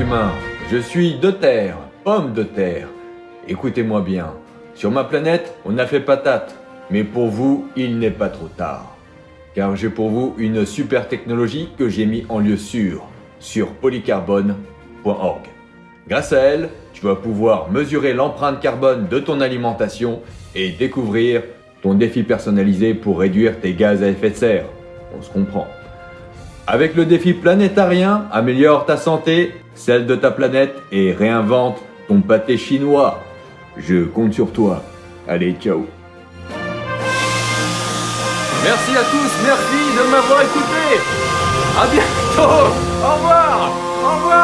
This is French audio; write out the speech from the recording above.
humains. Je suis de terre, homme de terre. Écoutez-moi bien. Sur ma planète, on a fait patate. Mais pour vous, il n'est pas trop tard. Car j'ai pour vous une super technologie que j'ai mis en lieu sûr sur polycarbone.org. Grâce à elle, tu vas pouvoir mesurer l'empreinte carbone de ton alimentation et découvrir ton défi personnalisé pour réduire tes gaz à effet de serre. On se comprend. Avec le défi planétarien, améliore ta santé, celle de ta planète et réinvente ton pâté chinois. Je compte sur toi. Allez, ciao. Merci à tous, merci de m'avoir écouté. À bientôt. Au revoir.